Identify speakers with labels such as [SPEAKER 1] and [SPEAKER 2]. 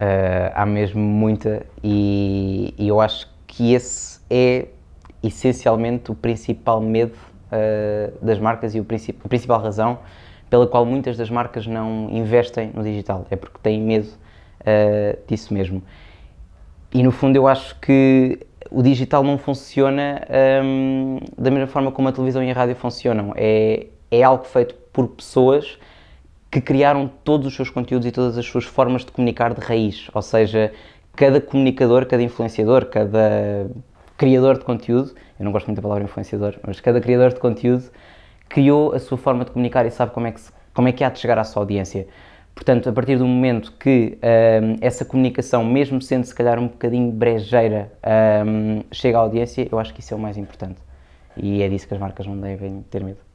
[SPEAKER 1] Uh, há mesmo muita e, e, eu acho que esse é essencialmente o principal medo uh, das marcas e o princip a principal razão pela qual muitas das marcas não investem no digital, é porque têm medo uh, disso mesmo. E no fundo eu acho que o digital não funciona um, da mesma forma como a televisão e a rádio funcionam. É, é algo feito por pessoas que criaram todos os seus conteúdos e todas as suas formas de comunicar de raiz. Ou seja, cada comunicador, cada influenciador, cada criador de conteúdo, eu não gosto muito da palavra influenciador, mas cada criador de conteúdo criou a sua forma de comunicar e sabe como é que, se, como é que há de chegar à sua audiência. Portanto, a partir do momento que um, essa comunicação, mesmo sendo se calhar um bocadinho brejeira, um, chega à audiência, eu acho que isso é o mais importante. E é disso que as marcas não devem ter medo.